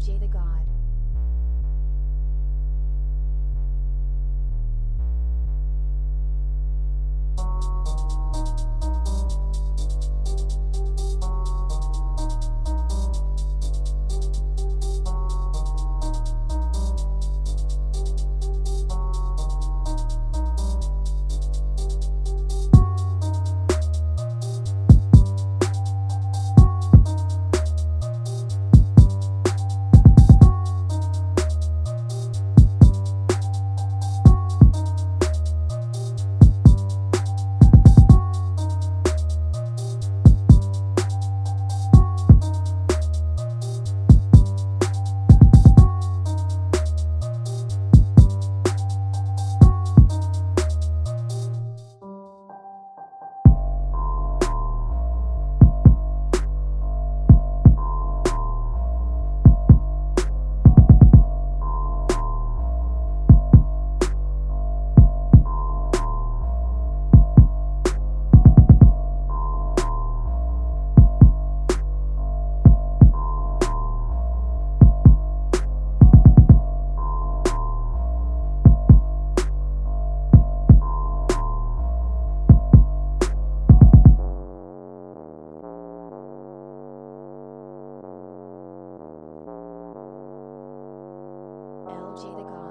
OJ the God. Jada Khan.